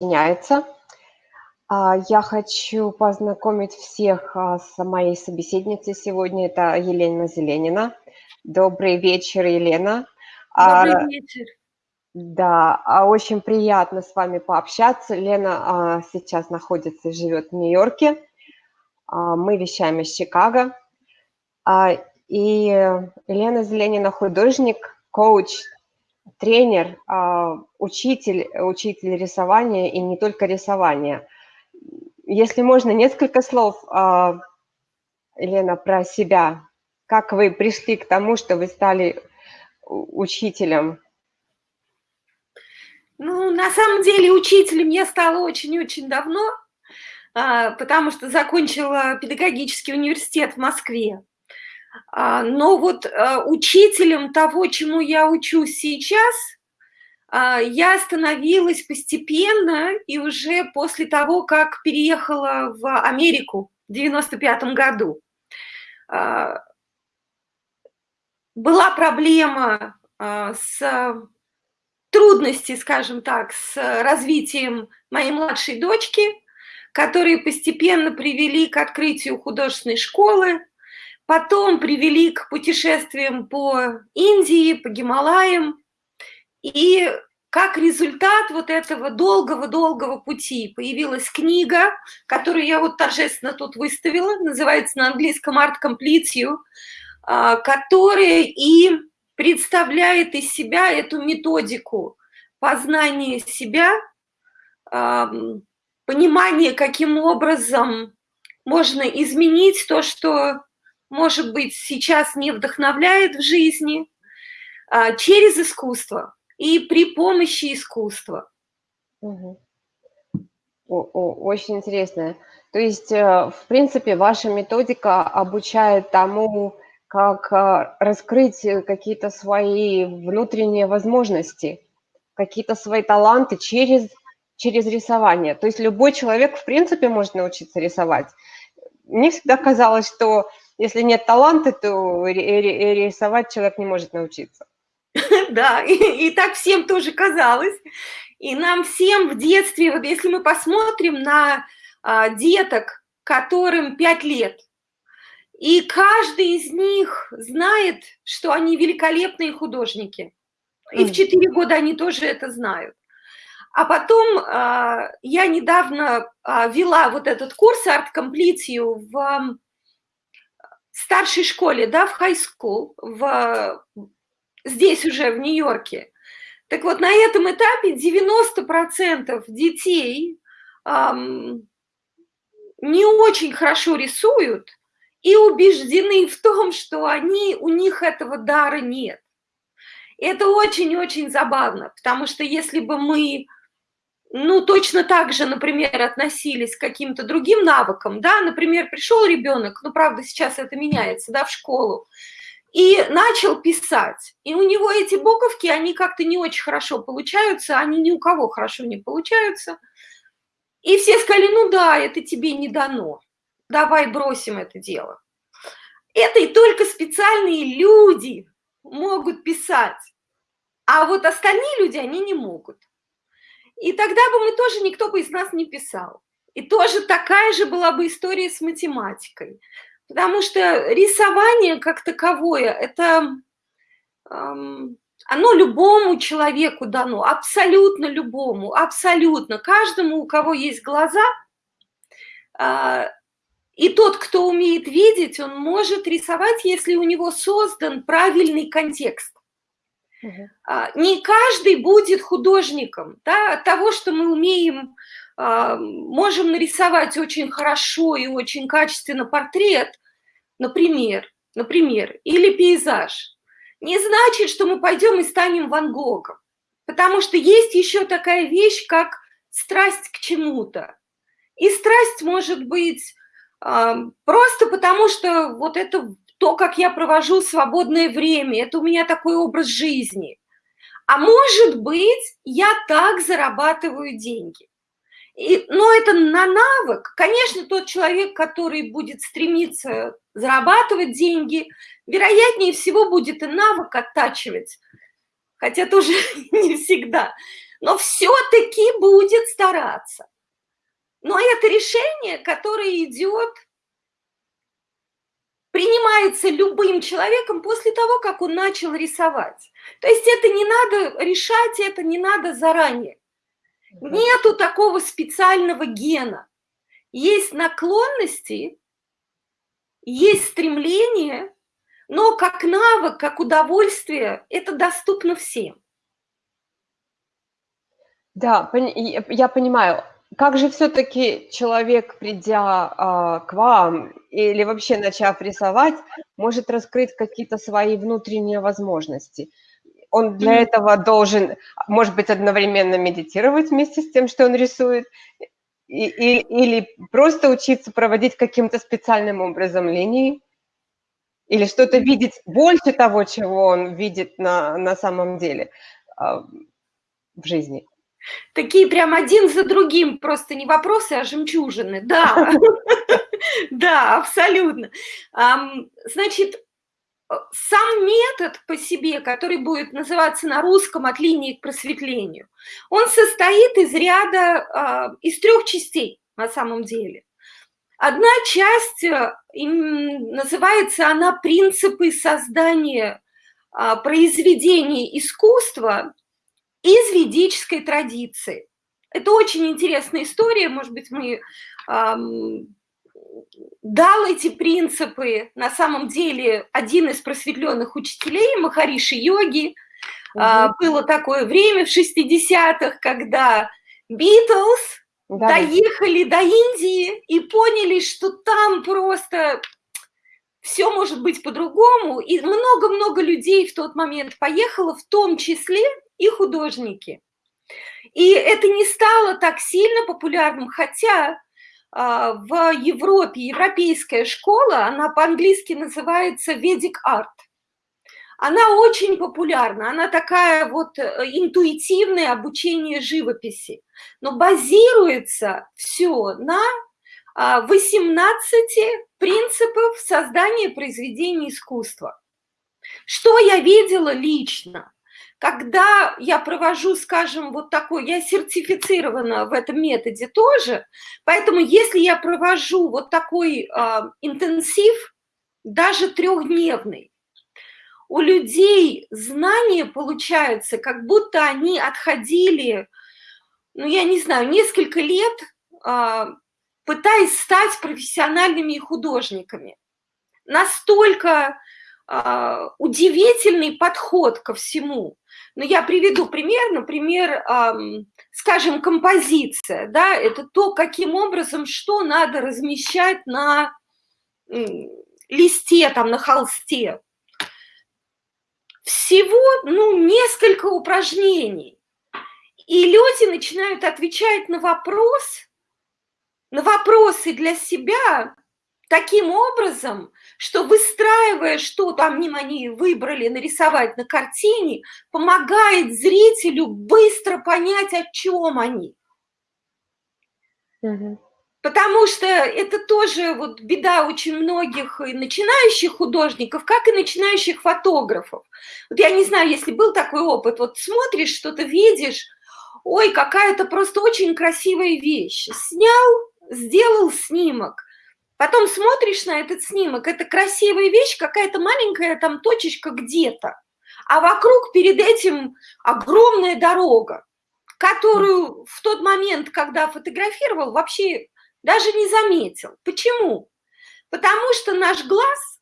меняется. А, я хочу познакомить всех а, с моей собеседницей сегодня. Это Елена Зеленина. Добрый вечер, Елена. А, Добрый вечер. Да, очень приятно с вами пообщаться. Лена сейчас находится и живет в Нью-Йорке. Мы вещаем из Чикаго. И Елена Зеленина художник, коуч, тренер, а, учитель, учитель рисования и не только рисования. Если можно, несколько слов, а, Елена, про себя. Как вы пришли к тому, что вы стали учителем? Ну, на самом деле, учителем я стала очень-очень давно, а, потому что закончила педагогический университет в Москве. А, но вот а, учителем того, чему я учусь сейчас, а, я становилась постепенно и уже после того, как переехала в Америку в 95 году. Была проблема с трудности, скажем так, с развитием моей младшей дочки, которые постепенно привели к открытию художественной школы, Потом привели к путешествиям по Индии, по Гималаям. И как результат вот этого долгого-долгого пути появилась книга, которую я вот торжественно тут выставила, называется на английском «Art Complete You», а, которая и представляет из себя эту методику познания себя, понимание, каким образом можно изменить то, что может быть, сейчас не вдохновляет в жизни, а, через искусство и при помощи искусства. Очень интересно. То есть, э, в принципе, ваша методика обучает тому, как э, раскрыть какие-то свои внутренние возможности, какие-то свои таланты через, через рисование. То есть любой человек, в принципе, может научиться рисовать. Мне всегда казалось, что если нет таланта, то рисовать человек не может научиться. Да, и, и так всем тоже казалось. И нам всем в детстве, вот если мы посмотрим на а, деток, которым 5 лет, и каждый из них знает, что они великолепные художники. И в 4 года они тоже это знают. А потом а, я недавно а, вела вот этот курс Complete в старшей школе, да, в high school, в, здесь уже в Нью-Йорке. Так вот, на этом этапе 90% детей эм, не очень хорошо рисуют и убеждены в том, что они, у них этого дара нет. Это очень-очень забавно, потому что если бы мы ну, точно так же, например, относились к каким-то другим навыкам, да, например, пришел ребенок, ну, правда, сейчас это меняется, да, в школу, и начал писать, и у него эти буковки, они как-то не очень хорошо получаются, они ни у кого хорошо не получаются, и все сказали, ну да, это тебе не дано, давай бросим это дело. Это и только специальные люди могут писать, а вот остальные люди, они не могут. И тогда бы мы тоже, никто бы из нас не писал. И тоже такая же была бы история с математикой. Потому что рисование как таковое, это эм, оно любому человеку дано, абсолютно любому, абсолютно. Каждому, у кого есть глаза, э, и тот, кто умеет видеть, он может рисовать, если у него создан правильный контекст. Угу. Не каждый будет художником. Да? От того, что мы умеем, а, можем нарисовать очень хорошо и очень качественно портрет, например, например, или пейзаж, не значит, что мы пойдем и станем Ван Гогом. Потому что есть еще такая вещь, как страсть к чему-то. И страсть может быть просто потому, что вот это то, как я провожу свободное время, это у меня такой образ жизни. А может быть, я так зарабатываю деньги. И, но это на навык. Конечно, тот человек, который будет стремиться зарабатывать деньги, вероятнее всего будет и навык оттачивать. Хотя тоже не всегда. но все-таки будет стараться. Но это решение, которое идет, принимается любым человеком после того, как он начал рисовать. То есть это не надо решать, это не надо заранее. Нету такого специального гена. Есть наклонности, есть стремление, но как навык, как удовольствие, это доступно всем. Да, я понимаю. Как же все-таки человек, придя а, к вам или вообще начав рисовать, может раскрыть какие-то свои внутренние возможности? Он для этого должен, может быть, одновременно медитировать вместе с тем, что он рисует, и, и, или просто учиться проводить каким-то специальным образом линии, или что-то видеть больше того, чего он видит на, на самом деле э, в жизни. Такие прям один за другим, просто не вопросы, а жемчужины. Да, да, абсолютно. Значит, сам метод по себе, который будет называться на русском «от линии к просветлению», он состоит из ряда, а, из трех частей на самом деле. Одна часть, э, называется она «Принципы создания а, произведений искусства из ведической традиции». Это очень интересная история, может быть, мы дал эти принципы на самом деле один из просветленных учителей Махариши йоги. Угу. Было такое время в 60-х, когда Битлз да. доехали до Индии и поняли, что там просто все может быть по-другому. И много-много людей в тот момент поехало, в том числе и художники. И это не стало так сильно популярным, хотя а, в Европе европейская школа, она по-английски называется Vedic Art. Она очень популярна, она такая вот э, интуитивное обучение живописи, но базируется все на 18 а, принципов создания произведений искусства. Что я видела лично? Когда я провожу, скажем, вот такой, я сертифицирована в этом методе тоже, поэтому если я провожу вот такой э, интенсив, даже трехдневный, у людей знания получаются, как будто они отходили, ну, я не знаю, несколько лет, э, пытаясь стать профессиональными художниками. Настолько удивительный подход ко всему. Но я приведу пример, например, скажем, композиция, да, это то, каким образом, что надо размещать на листе, там, на холсте. Всего, ну, несколько упражнений. И люди начинают отвечать на вопрос, на вопросы для себя, таким образом, что выстраивая, что там они выбрали нарисовать на картине, помогает зрителю быстро понять, о чем они. Угу. Потому что это тоже вот беда очень многих и начинающих художников, как и начинающих фотографов. Вот я не знаю, если был такой опыт, вот смотришь, что-то видишь, ой, какая-то просто очень красивая вещь. Снял, сделал снимок, Потом смотришь на этот снимок, это красивая вещь, какая-то маленькая там точечка где-то, а вокруг перед этим огромная дорога, которую в тот момент, когда фотографировал, вообще даже не заметил. Почему? Потому что наш глаз,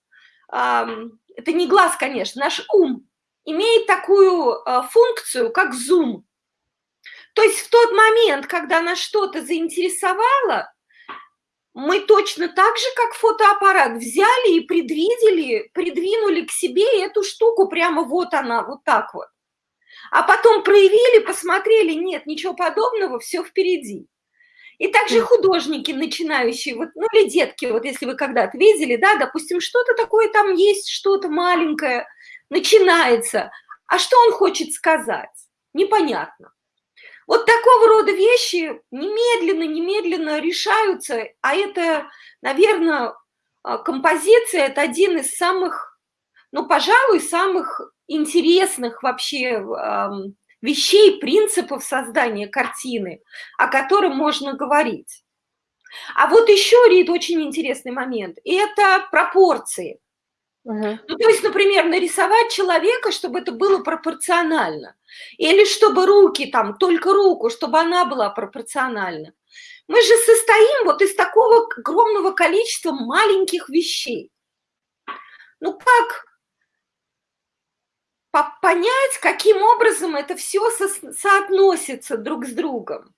это не глаз, конечно, наш ум имеет такую а, функцию, как зум. То есть в тот момент, когда нас что-то заинтересовало, мы точно так же, как фотоаппарат, взяли и предвидели, придвинули к себе эту штуку, прямо вот она, вот так вот. А потом проявили, посмотрели, нет, ничего подобного, все впереди. И также художники начинающие, вот, ну или детки, вот если вы когда-то видели, да, допустим, что-то такое там есть, что-то маленькое, начинается. А что он хочет сказать? Непонятно. Вот такого рода вещи немедленно-немедленно решаются, а это, наверное, а, композиция – это один из самых, ну, пожалуй, самых интересных вообще вещей, принципов создания картины, о котором можно говорить. А вот еще, Рит, очень интересный момент – это пропорции. Угу. Ну, то есть, например, нарисовать человека, чтобы это было пропорционально. Или чтобы руки, там, только руку, чтобы она была пропорциональна. Мы же состоим вот из такого огромного количества маленьких вещей. Ну, как понять, каким образом это все со соотносится друг с другом?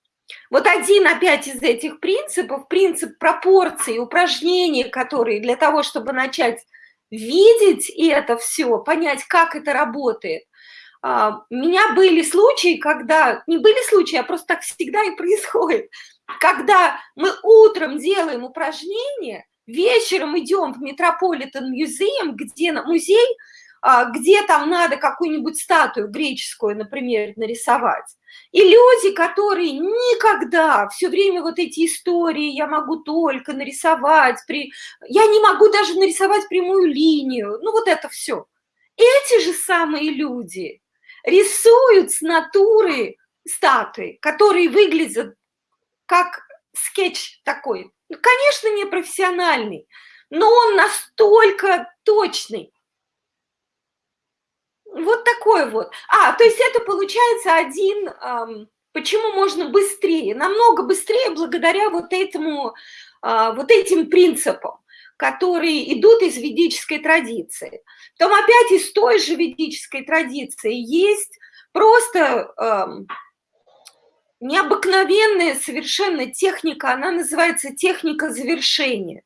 Вот один опять из этих принципов, принцип пропорции, упражнения, которые для того, чтобы начать видеть это все, понять, как это работает. А, у меня были случаи, когда, не были случаи, а просто так всегда и происходит, когда мы утром делаем упражнение, вечером идем в Метрополитен музей, где на музей, где там надо какую-нибудь статую греческую, например, нарисовать. И люди, которые никогда, все время вот эти истории, я могу только нарисовать, при... я не могу даже нарисовать прямую линию, ну вот это все. Эти же самые люди рисуют с натуры статуи, которые выглядят как скетч такой. Ну, конечно, не профессиональный, но он настолько точный, вот такой вот. А, то есть это получается один, эм, почему можно быстрее, намного быстрее благодаря вот этому, э, вот этим принципам, которые идут из ведической традиции. Потом опять из той же ведической традиции есть просто эм, необыкновенная совершенно техника, она называется техника завершения.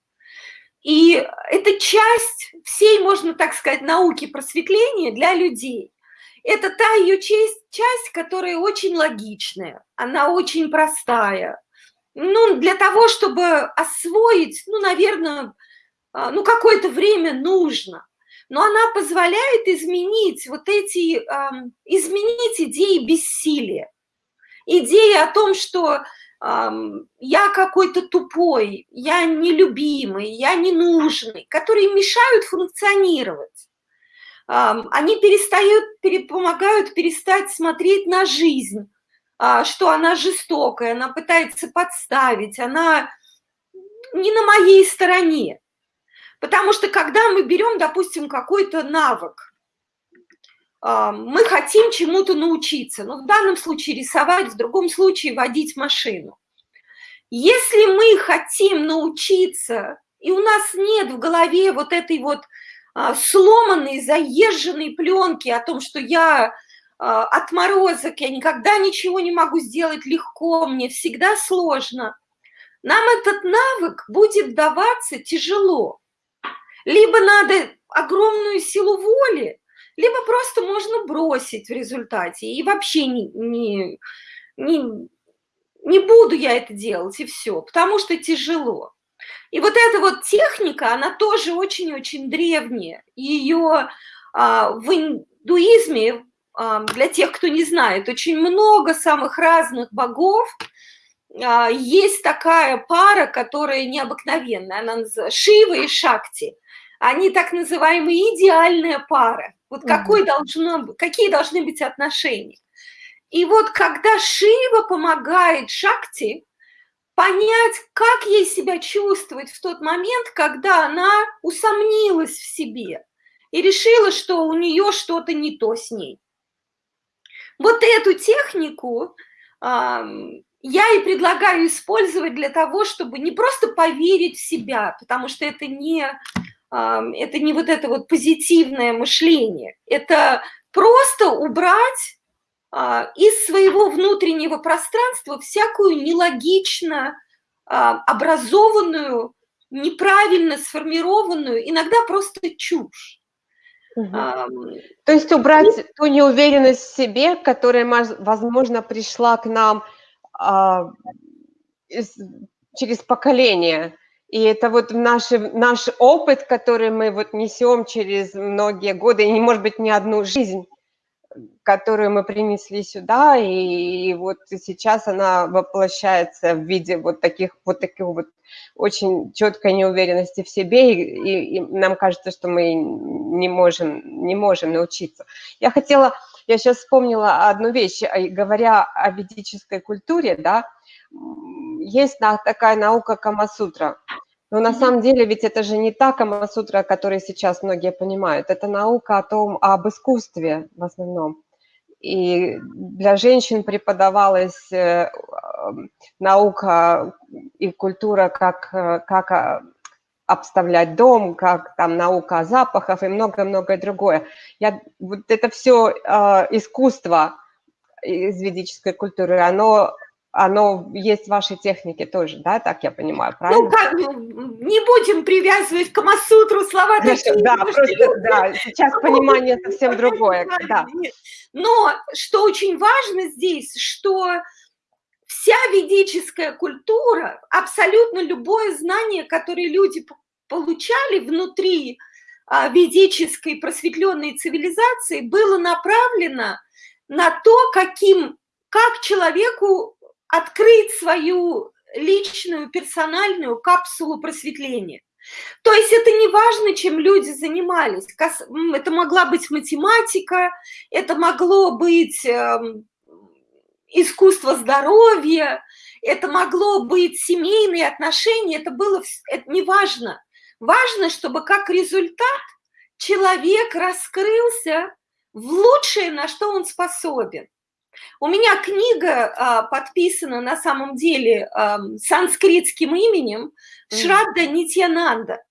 И это часть всей, можно так сказать, науки просветления для людей. Это та ее часть, часть, которая очень логичная, она очень простая. Ну, для того, чтобы освоить, ну, наверное, а, ну, какое-то время нужно. Но она позволяет изменить вот эти, изменить идеи бессилия. Идеи о том, что я какой-то тупой, я нелюбимый, я ненужный, которые мешают функционировать. Они перестают, помогают перестать смотреть на жизнь, а, что она жестокая, она пытается подставить, она не на моей стороне. Потому что когда мы берем, допустим, какой-то навык, мы хотим чему-то научиться. Ну, в данном случае рисовать, в другом случае водить машину. Если мы хотим научиться, и у нас нет в голове вот этой вот а, сломанной, заезженной пленки о том, что я а, отморозок, я никогда ничего не могу сделать легко, мне всегда сложно, нам этот навык будет даваться тяжело. Либо надо огромную силу воли, либо просто можно бросить в результате и вообще не, не, не, не буду я это делать, и все, потому что тяжело. И вот эта вот техника, она тоже очень-очень древняя. Ее а, в индуизме, а, для тех, кто не знает, очень много самых разных богов. А, есть такая пара, которая необыкновенная, она называется Шива и Шакти. Они так называемая идеальная пара. Вот какой должно, какие должны быть отношения? И вот когда Шива помогает Шакти понять, как ей себя чувствовать в тот момент, когда она усомнилась в себе и решила, что у нее что-то не то с ней. Вот эту технику я и предлагаю использовать для того, чтобы не просто поверить в себя, потому что это не это не вот это вот позитивное мышление, это просто убрать а, из своего внутреннего пространства всякую нелогично а, образованную, неправильно сформированную, иногда просто чушь. Угу. А, То есть убрать и... ту неуверенность в себе, которая, возможно, пришла к нам а, из, через поколение. И это вот наш, наш опыт, который мы вот несем через многие годы, и, может быть, не одну жизнь, которую мы принесли сюда, и, и вот сейчас она воплощается в виде вот таких вот таких вот очень четкой неуверенности в себе, и, и, и нам кажется, что мы не можем, не можем научиться. Я хотела я сейчас вспомнила одну вещь, говоря о ведической культуре, да, есть такая наука Камасутра. Но на самом деле ведь это же не та Камасутра, о которой сейчас многие понимают. Это наука о том, об искусстве в основном. И для женщин преподавалась э, наука и культура, как, э, как а, обставлять дом, как там наука о запахах и многое-многое другое. Я, вот это все э, искусство из ведической культуры, оно оно есть в вашей технике тоже, да, так я понимаю, ну, правильно? Ну, как, не будем привязывать к Камасутру слова Хорошо, такие. Да, просто, да, сейчас понимание совсем другое, да. Но что очень важно здесь, что вся ведическая культура, абсолютно любое знание, которое люди получали внутри а, ведической просветленной цивилизации, было направлено на то, каким, как человеку открыть свою личную, персональную капсулу просветления. То есть это не важно, чем люди занимались. Это могла быть математика, это могло быть эм, искусство здоровья, это могло быть семейные отношения, это было это не важно. Важно, чтобы как результат человек раскрылся в лучшее, на что он способен. У меня книга а, подписана на самом деле а, санскритским именем Шрадда Нитьянанда.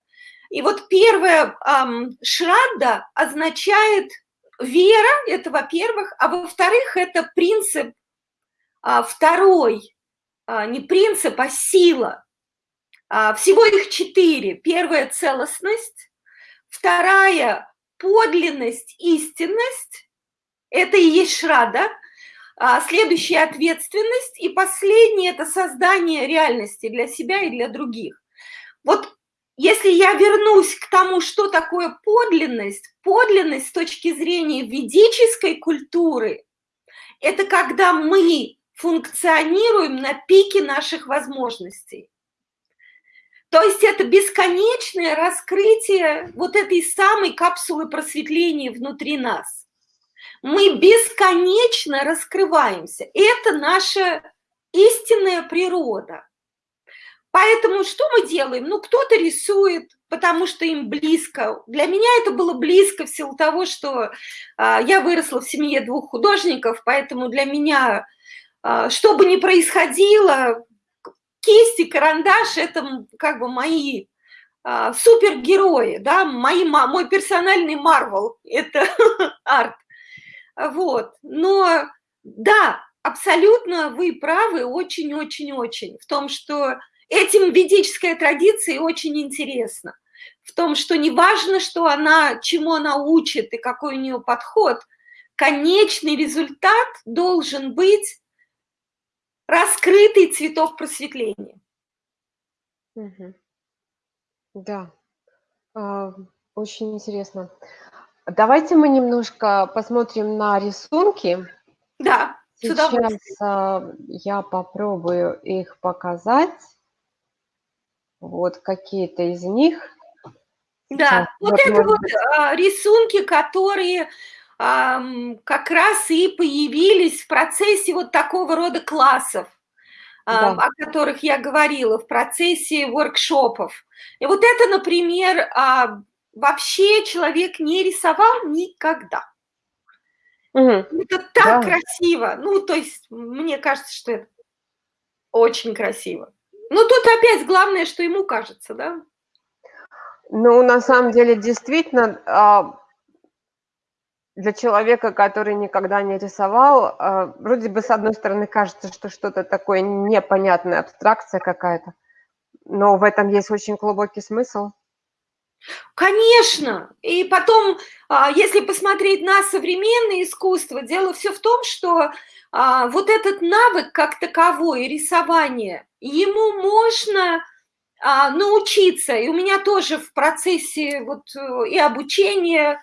И вот первое а, Шрадда означает вера, это во-первых, а во-вторых, это принцип а, второй, а, не принцип, а сила. А, всего их четыре. Первая – целостность, вторая – подлинность, истинность, это и есть шрада, а, следующая – ответственность, и последнее – это создание реальности для себя и для других. Вот если я вернусь к тому, что такое подлинность, подлинность с точки зрения ведической культуры – это когда мы функционируем на пике наших возможностей. То есть это бесконечное раскрытие вот этой самой капсулы просветления внутри нас. Мы бесконечно раскрываемся. Это наша истинная природа. Поэтому что мы делаем? Ну, кто-то рисует, потому что им близко. Для меня это было близко в силу того, что а, я выросла в семье двух художников, поэтому для меня а, что бы ни происходило, кисти, карандаш – это как бы мои а, супергерои, да, мои, мой персональный Марвел – это арт. Вот, но да, абсолютно вы правы, очень-очень-очень в том, что этим ведическая традиция очень интересна. В том, что не важно, что она, чему она учит и какой у нее подход, конечный результат должен быть раскрытый цветок просветления. Угу. Да, а, очень интересно. Давайте мы немножко посмотрим на рисунки. Да, Сейчас а, я попробую их показать. Вот какие-то из них. Да, Сейчас, вот, это вот а, рисунки, которые как раз и появились в процессе вот такого рода классов, да. о которых я говорила, в процессе воркшопов. И вот это, например, а, вообще человек не рисовал никогда. Угу. Это так да. красиво. Ну, то есть, мне кажется, что это очень красиво. Ну, тут опять главное, что ему кажется, да? Ну, на самом деле, действительно, а, для человека, который никогда не рисовал, э, вроде бы с одной стороны кажется, что что-то такое непонятное, абстракция какая-то, но в этом есть очень глубокий смысл. Конечно. И потом, а, если посмотреть на современное искусство, дело все в том, что а, вот этот навык как таковой, рисование, ему можно а, научиться. И у меня тоже в процессе вот э, и обучения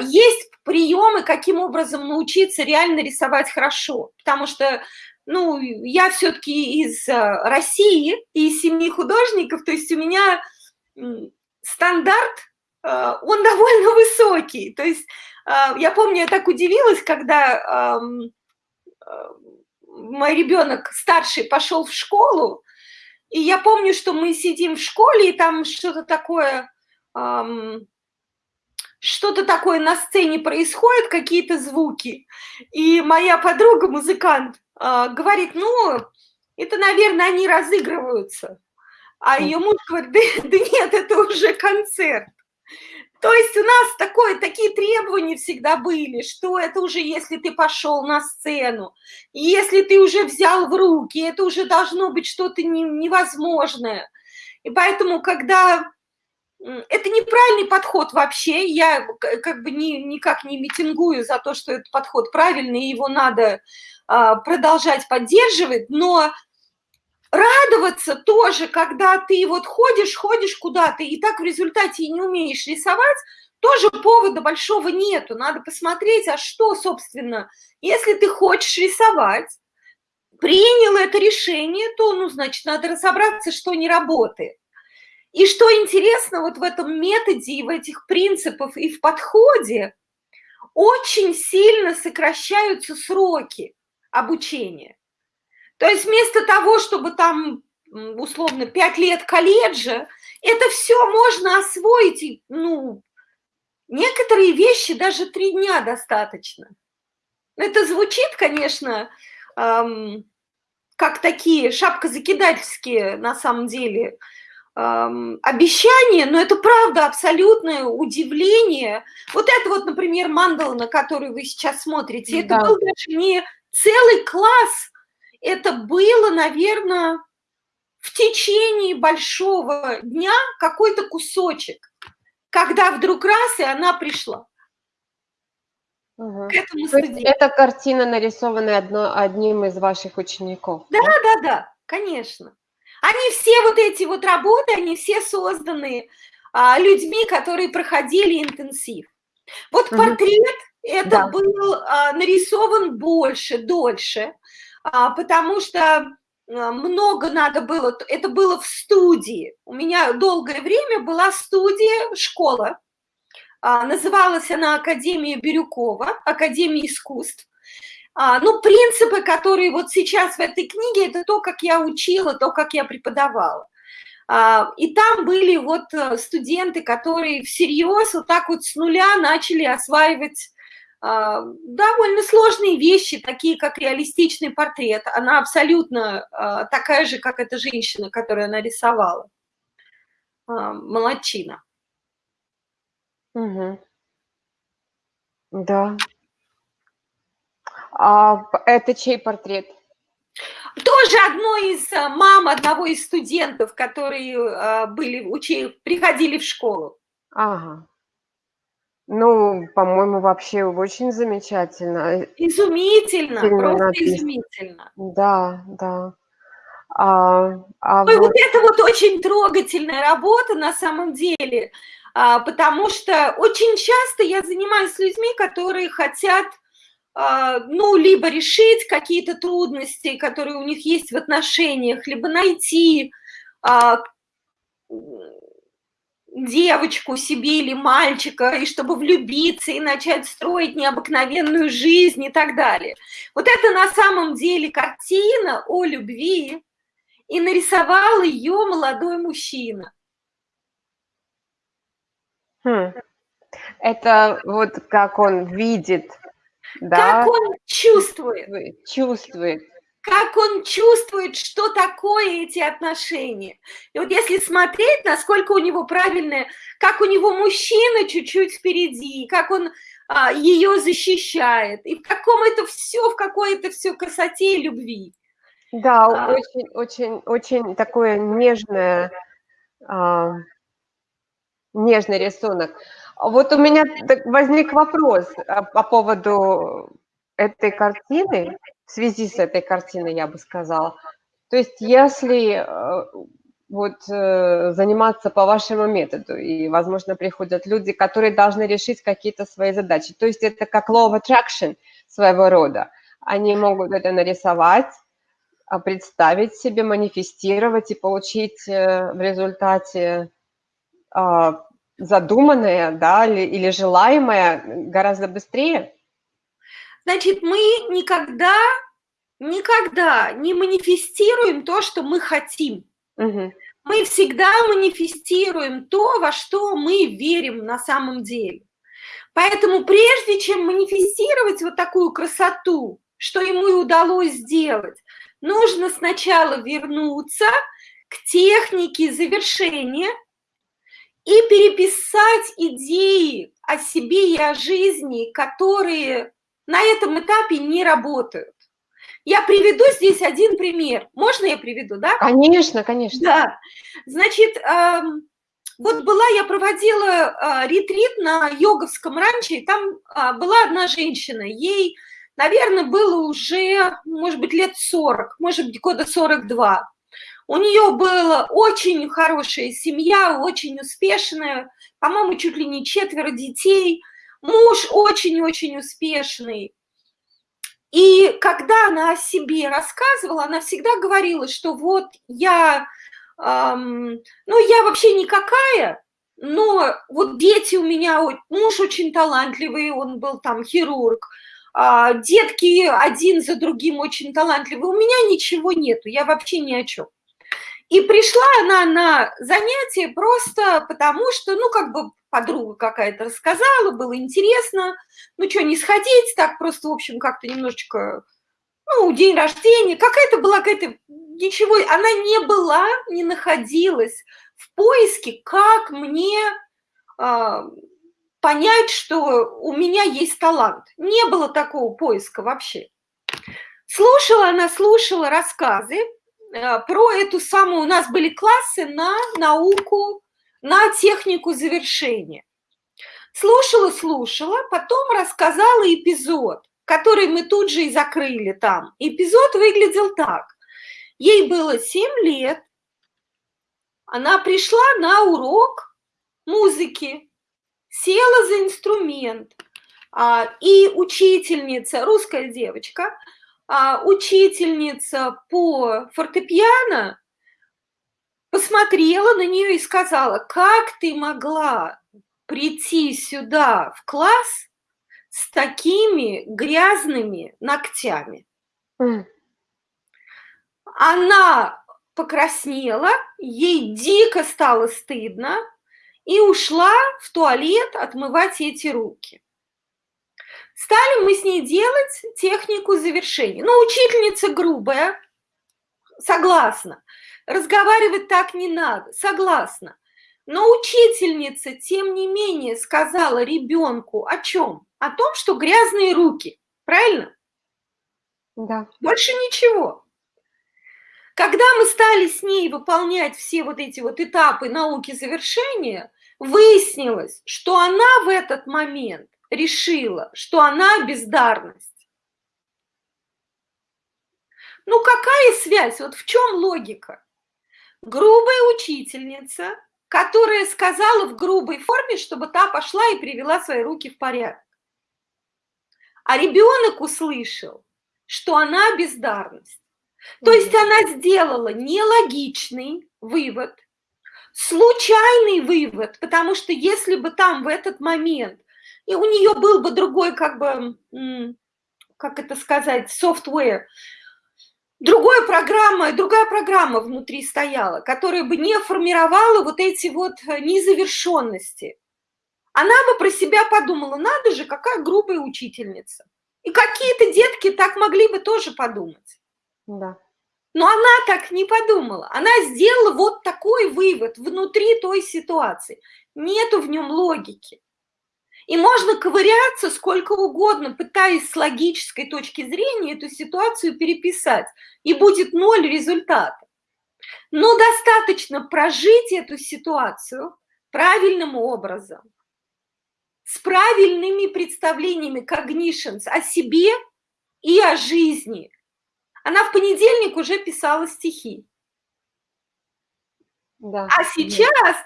есть приемы, каким образом научиться реально рисовать хорошо. Потому что ну, я все-таки из э, России, из семьи художников, то есть у меня стандарт он довольно высокий. То есть я помню, я так удивилась, когда мой ребенок старший пошел в школу, и я помню, что мы сидим в школе, и там что-то такое, что-то такое на сцене происходит, какие-то звуки. И моя подруга, музыкант, говорит, ну, это, наверное, они разыгрываются. А ее муж говорит, да, да нет, это уже концерт. То есть у нас такое, такие требования всегда были, что это уже если ты пошел на сцену, если ты уже взял в руки, это уже должно быть что-то невозможное. И поэтому, когда это неправильный подход вообще, я как бы ни, никак не митингую за то, что этот подход правильный, и его надо а, продолжать поддерживать, но радоваться тоже, когда ты вот ходишь, ходишь куда-то, и так в результате и не умеешь рисовать, тоже повода большого нету. Надо посмотреть, а что, собственно, если ты хочешь рисовать, принял это решение, то, ну, значит, надо разобраться, что не работает. И что интересно вот в этом методе и в этих принципах и в подходе, очень сильно сокращаются сроки обучения. То есть вместо того, чтобы там, условно, 5 лет колледжа, это все можно освоить, ну, некоторые вещи даже три дня достаточно. Это звучит, конечно, эм, как такие шапкозакидательские на самом деле эм, обещания, но это правда абсолютное удивление. Вот это вот, например, мандала, на которую вы сейчас смотрите, да. это был даже не целый класс это было, наверное, в течение большого дня какой-то кусочек, когда вдруг раз, и она пришла. Угу. К этому То есть эта картина нарисована одно, одним из ваших учеников? Да, да, да, да, конечно. Они все вот эти вот работы, они все созданы а, людьми, которые проходили интенсив. Вот угу. портрет, это да. был а, нарисован больше, дольше. А, потому что а, много надо было, это было в студии. У меня долгое время была студия, школа. А, называлась она Академия Бирюкова, Академия искусств. Ну, принципы, которые вот сейчас в этой книге, это то, как я учила, то, как я преподавала. И там были вот э, студенты, которые всерьез вот так вот с нуля начали осваивать довольно сложные вещи, такие как реалистичный портрет. Она абсолютно а, такая же, как эта женщина, которую она рисовала. А, молодчина. Угу. Да. А это чей портрет? Тоже одно из мам одного из студентов, которые были, учили, приходили в школу. Ага. Ну, по-моему, вообще очень замечательно. Изумительно, Сильно просто написано. изумительно. Да, да. А, а Ой, вот... вот это вот очень трогательная работа на самом деле, а, потому что очень часто я занимаюсь с людьми, которые хотят, а, ну, либо решить какие-то трудности, которые у них есть в отношениях, либо найти а, девочку себе или мальчика, и чтобы влюбиться и начать строить необыкновенную жизнь и так далее. Вот это на самом деле картина о любви, и нарисовал ее молодой мужчина. Хм. Это вот как он видит, да? Как он чувствует. Чувствует как он чувствует, что такое эти отношения. И вот если смотреть, насколько у него правильное, как у него мужчина чуть-чуть впереди, как он а, ее защищает, и в каком это все, в какой это все красоте и любви. Да, а, очень, очень, очень такое нежное, а, нежный рисунок. Вот у меня возник вопрос а, по поводу этой картины в связи с этой картиной, я бы сказала. То есть если э, вот э, заниматься по вашему методу, и, возможно, приходят люди, которые должны решить какие-то свои задачи. То есть это как law of attraction своего рода. Они могут это нарисовать, а, представить себе, манифестировать и получить э, в результате а, задуманное, да, или, или желаемое гораздо быстрее? Значит, мы никогда, никогда не манифестируем то, что мы хотим. Угу. Мы всегда манифестируем то, во что мы верим на самом деле. Поэтому прежде чем манифестировать вот такую красоту, что ему и удалось сделать, нужно сначала вернуться к технике завершения и переписать идеи о себе и о жизни, которые на этом этапе не работают. Я приведу здесь один пример. Можно я приведу, да? Конечно, конечно. Да. Значит, вот была, я проводила а, ретрит на йоговском ранче, и там а, была одна женщина, ей, наверное, было уже, может быть, лет 40, может быть, года 42. У нее была очень хорошая семья, очень успешная, по-моему, чуть ли не четверо детей, муж очень-очень успешный. И когда она о себе рассказывала, она всегда говорила, что вот я, эм, ну я вообще никакая, но вот дети у меня, муж очень талантливый, он был там хирург, а детки один за другим очень талантливые, у меня ничего нету, я вообще ни о чем. И пришла она на занятие просто потому, что, ну, как бы подруга какая-то рассказала, было интересно, ну, что, не сходить, так просто, в общем, как-то немножечко, ну, день рождения, какая-то была какая-то, ничего, она не была, не находилась в поиске, как мне э, понять, что у меня есть талант. Не было такого поиска вообще. Слушала она, слушала рассказы, про эту самую, у нас были классы на науку, на технику завершения. Слушала, слушала, потом рассказала эпизод, который мы тут же и закрыли там. Эпизод выглядел так. Ей было 7 лет, она пришла на урок музыки, села за инструмент, а, и учительница, русская девочка, а, учительница по фортепиано посмотрела на нее и сказала, как ты могла прийти сюда в класс с такими грязными ногтями. Mm. Она покраснела, ей дико стало стыдно и ушла в туалет отмывать эти руки. Стали мы с ней делать технику завершения. Ну, учительница грубая, согласна. Разговаривать так не надо, согласна. Но учительница, тем не менее, сказала ребенку о чем? О том, что грязные руки. Правильно? Да. Больше ничего. Когда мы стали с ней выполнять все вот эти вот этапы науки завершения, выяснилось, что она в этот момент решила, что она бездарность. Ну какая связь? Вот в чем логика? Грубая учительница, которая сказала в грубой форме, чтобы та пошла и привела свои руки в порядок. А ребенок услышал, что она бездарность. То есть она сделала нелогичный вывод, случайный вывод, потому что если бы там в этот момент и у нее был бы другой, как бы, как это сказать, software, другая программа, другая программа внутри стояла, которая бы не формировала вот эти вот э, незавершенности. Она бы про себя подумала, надо же, какая грубая учительница. И какие-то детки так могли бы тоже подумать. Да. Но она так не подумала. Она сделала вот такой вывод внутри той ситуации. Нету в нем логики. И можно ковыряться сколько угодно, пытаясь с логической точки зрения эту ситуацию переписать, и будет ноль результата. Но достаточно прожить эту ситуацию правильным образом, с правильными представлениями cognitions о себе и о жизни. Она в понедельник уже писала стихи. Да. А сейчас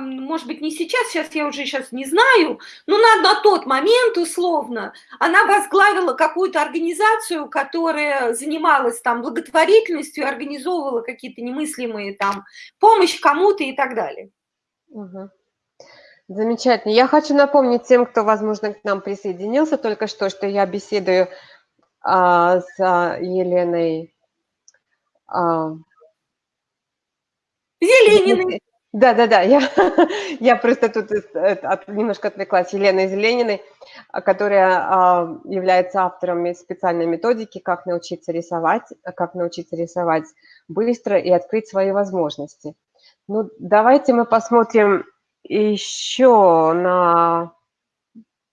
может быть, не сейчас, сейчас я уже сейчас не знаю, но на, на тот момент, условно, она возглавила какую-то организацию, которая занималась там благотворительностью, организовывала какие-то немыслимые там помощь кому-то и так далее. Угу. Замечательно. Я хочу напомнить тем, кто, возможно, к нам присоединился только что, что я беседую а, с а, Еленой а, Зелениной. Да, да, да, я, я просто тут от, немножко отвлеклась. Елена Зелениной, которая а, является автором специальной методики «Как научиться рисовать», «Как научиться рисовать быстро и открыть свои возможности». Ну, давайте мы посмотрим еще на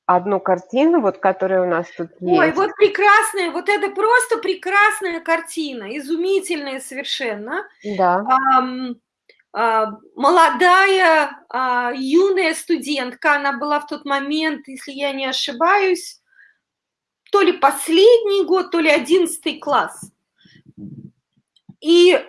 одну картину, вот которая у нас тут есть. Ой, вот прекрасная, вот это просто прекрасная картина, изумительная совершенно. Да. Um, молодая, uh, юная студентка, она была в тот момент, если я не ошибаюсь, то ли последний год, то ли одиннадцатый класс. И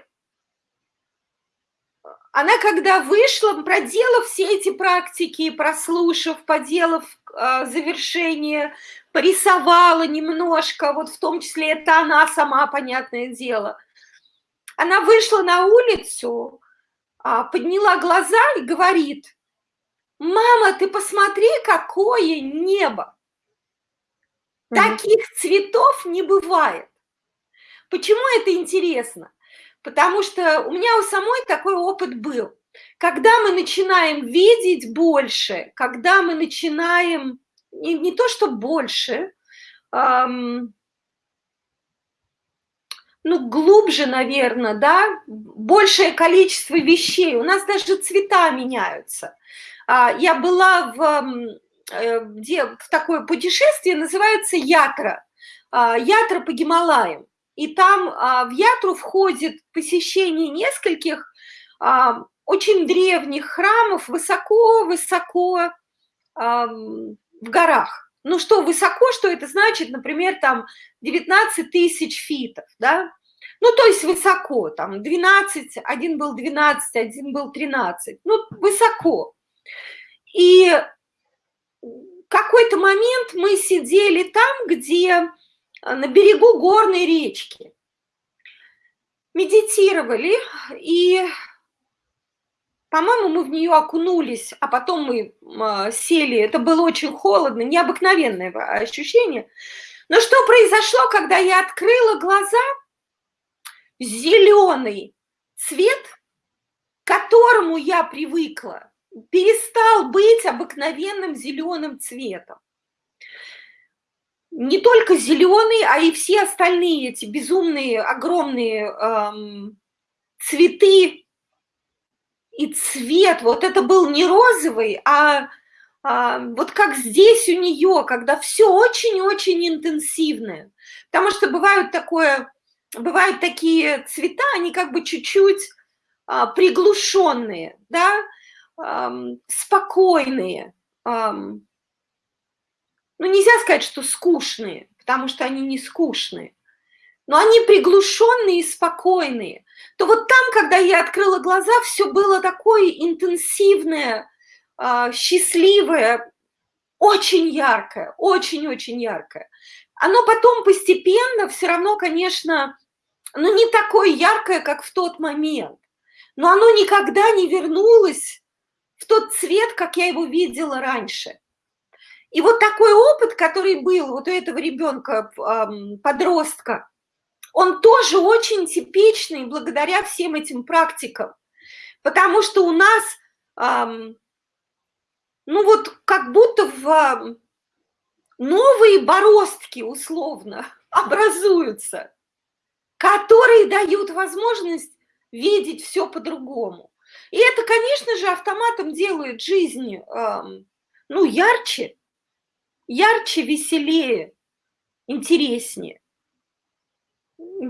она когда вышла, проделав все эти практики, прослушав, поделав э, завершение, порисовала немножко, вот в том числе это она сама, понятное дело. Она вышла на улицу, подняла глаза и говорит, мама, ты посмотри, какое небо. Таких цветов не бывает. Почему это интересно? потому что у меня у самой такой опыт был. Когда мы начинаем видеть больше, когда мы начинаем не, не то что больше, эм, ну, глубже, наверное, да, большее количество вещей. У нас даже цвета меняются. А, я была в, э, где, в такое путешествие, называется Ятра. А, Ятра по Гималаям и там а, в Ятру входит посещение нескольких очень древних храмов высоко-высоко в горах. Ну что высоко, что это значит, например, там 19 тысяч фитов, да? Ну, то есть высоко, там 12, один был 12, один был 13, ну, высоко. И какой-то момент мы сидели там, где Э, на берегу горной речки. Медитировали, и, по-моему, мы в нее окунулись, а потом мы э, сели. Это было очень холодно, необыкновенное ощущение. Но что произошло, когда я открыла глаза? Зеленый цвет, к которому я привыкла, перестал быть обыкновенным зеленым цветом не только зеленый, а и все остальные эти безумные, огромные эм, цветы и цвет. Вот это был не розовый, а, а вот как здесь у нее, когда все очень-очень интенсивное. Потому что бывают такое, бывают такие цвета, они как бы чуть-чуть а, приглушенные, да, эм, спокойные. Эм, ну, нельзя сказать, что скучные, потому что они не скучные, но они приглушенные и спокойные, то вот там, когда я открыла глаза, все было такое интенсивное, а, счастливое, очень яркое, очень-очень яркое. Оно потом постепенно все равно, конечно, ну не такое яркое, как в тот момент, но оно никогда не вернулось в тот цвет, как я его видела раньше. И вот такой опыт, который был вот у этого ребенка, подростка, он тоже очень типичный благодаря всем этим практикам. Потому что у нас, ну вот как будто в новые бороздки условно образуются, которые дают возможность видеть все по-другому. И это, конечно же, автоматом делает жизнь, ну, ярче, ярче, веселее, интереснее.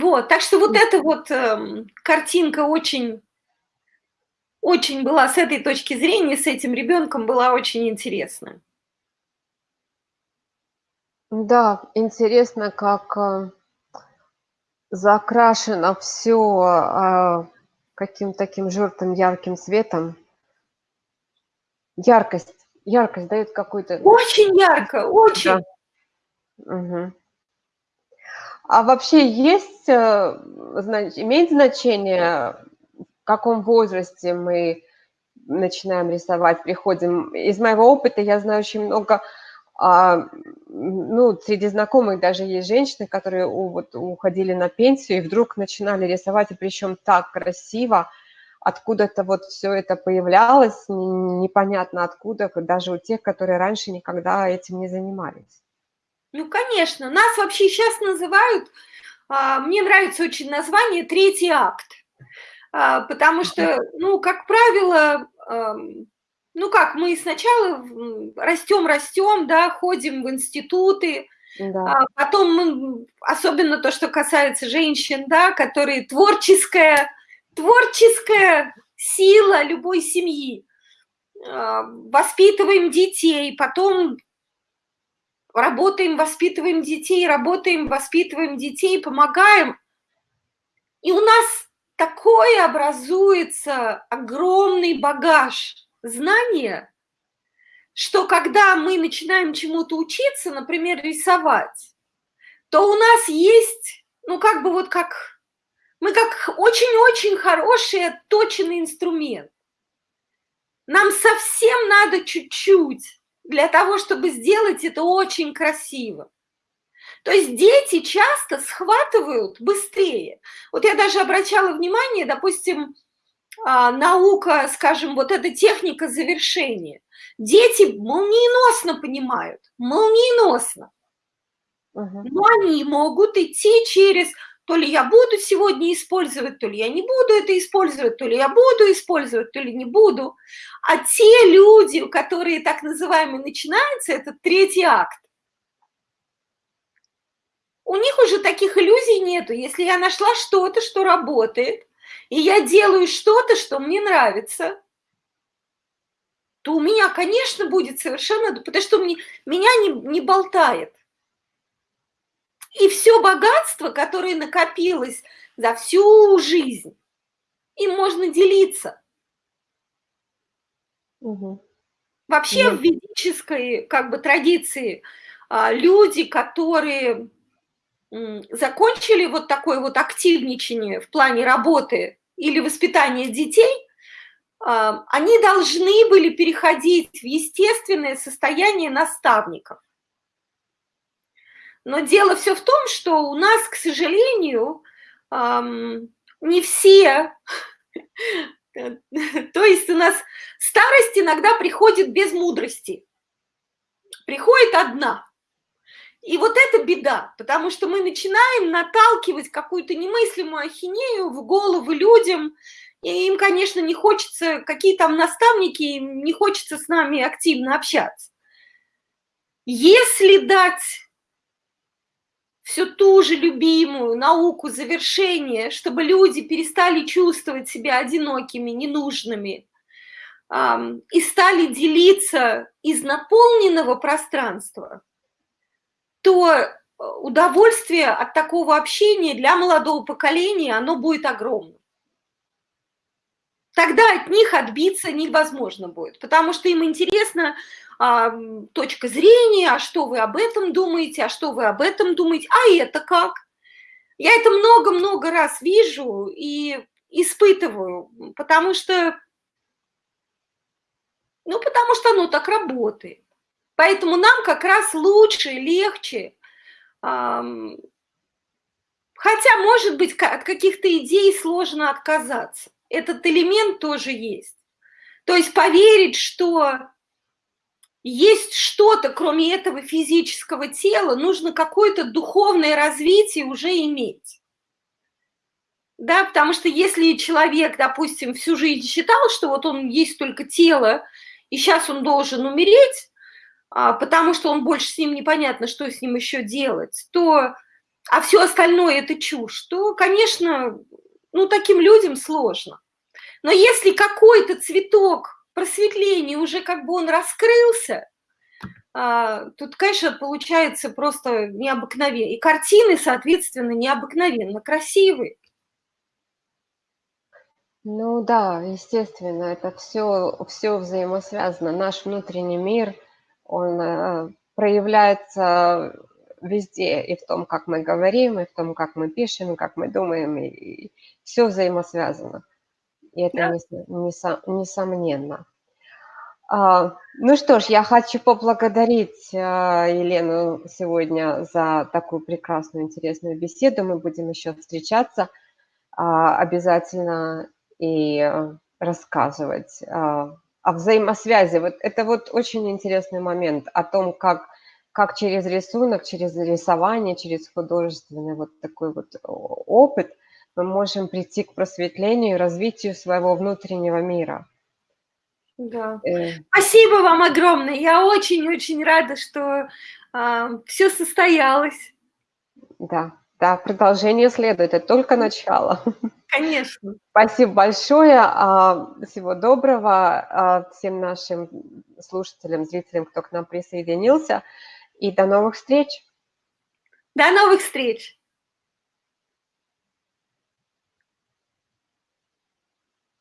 Вот, так что вот эта вот э, картинка очень, очень была с этой точки зрения, с этим ребенком была очень интересная. Да, интересно, как э, закрашено все э, а, каким таким желтым ярким цветом. Яркость яркость дает какой-то... Очень ярко, очень. Да. Угу. А вообще есть, э, имеет значение, в каком возрасте мы начинаем рисовать, приходим. Из моего опыта я знаю очень много, а, ну, среди знакомых даже есть женщины, которые вот, уходили на пенсию и вдруг начинали рисовать, и причем так красиво, откуда-то вот все это появлялось, непонятно откуда, даже у тех, которые раньше никогда этим не занимались. Ну, конечно, нас вообще сейчас называют, а, мне нравится очень название «третий акт», а, потому что, ну, как правило, ну как, мы сначала растем, растем, да, ходим в институты, да. а потом мы, особенно то, что касается женщин, да, которые творческая, творческая сила любой семьи, а, воспитываем детей, потом работаем, воспитываем детей, работаем, воспитываем детей, помогаем. И у нас такой образуется огромный багаж знания, что когда мы начинаем чему-то учиться, например, рисовать, то у нас есть, ну, как бы вот как, мы как очень-очень хороший отточенный инструмент. Нам совсем надо чуть-чуть для того, чтобы сделать это очень красиво. То есть дети часто схватывают быстрее. Вот я даже обращала внимание, допустим, а, наука, скажем, вот эта техника завершения. Дети молниеносно понимают, молниеносно. Но они могут идти через, то ли я буду сегодня использовать, то ли я не буду это использовать, то ли я буду использовать, то ли не буду. А те люди, которые так называемые начинаются, это третий акт. У них уже таких иллюзий нету. Если я нашла что-то, что работает, и я делаю что-то, что мне нравится, то у меня, конечно, будет совершенно, потому что мне, меня не, не болтает. И все богатство, которое накопилось за всю жизнь, им можно делиться. Угу. Вообще да. в ведической как бы традиции а, люди, которые закончили вот такое вот активничание в плане работы или воспитания детей, а, они должны были переходить в естественное состояние наставников. Но дело все в том, что у нас, к сожалению, не все, то есть у нас старость иногда приходит без мудрости, приходит одна – и вот это беда, потому что мы начинаем наталкивать какую-то немыслимую ахинею в головы людям, и им, конечно, не хочется, какие там наставники, им не хочется с нами активно общаться. Если дать всю ту же любимую науку завершения, чтобы люди перестали чувствовать себя одинокими, ненужными, и стали делиться из наполненного пространства – то э, удовольствие от такого общения для молодого поколения, оно будет огромным. Тогда от них отбиться невозможно будет, потому что им интересна а, точка зрения, а что вы об этом думаете, а что вы об этом думаете, а это как? Я это много-много раз вижу и испытываю, потому что, ну, потому что оно так работает. Поэтому нам как раз лучше, легче, хотя, может быть, от каких-то идей сложно отказаться. Этот элемент тоже есть. То есть поверить, что есть что-то, кроме этого физического тела, нужно какое-то духовное развитие уже иметь. Да, потому что если человек, допустим, всю жизнь считал, что вот он есть только тело, и сейчас он должен умереть, а, потому что он больше с ним непонятно, что с ним еще делать, то, а все остальное это чушь, то, конечно, ну, таким людям сложно. Но если какой-то цветок просветления уже как бы он раскрылся, а, тут, конечно, получается просто необыкновенно. И картины, соответственно, необыкновенно красивые. Ну да, естественно, это все, все взаимосвязано. Наш внутренний мир – он э, проявляется везде, и в том, как мы говорим, и в том, как мы пишем, и как мы думаем, и все взаимосвязано. И это да. несомненно. А, ну что ж, я хочу поблагодарить а, Елену сегодня за такую прекрасную, интересную беседу. Мы будем еще встречаться а, обязательно и рассказывать о взаимосвязи. Вот это вот очень интересный момент о том, как, как через рисунок, через рисование, через художественный вот такой вот опыт мы можем прийти к просветлению и развитию своего внутреннего мира. Да. Э. Спасибо вам огромное. Я очень-очень рада, что э, а, все состоялось. Да, да, продолжение следует, это только начало. Конечно. Спасибо большое. А, всего доброго а, всем нашим слушателям, зрителям, кто к нам присоединился. И до новых встреч. До новых встреч.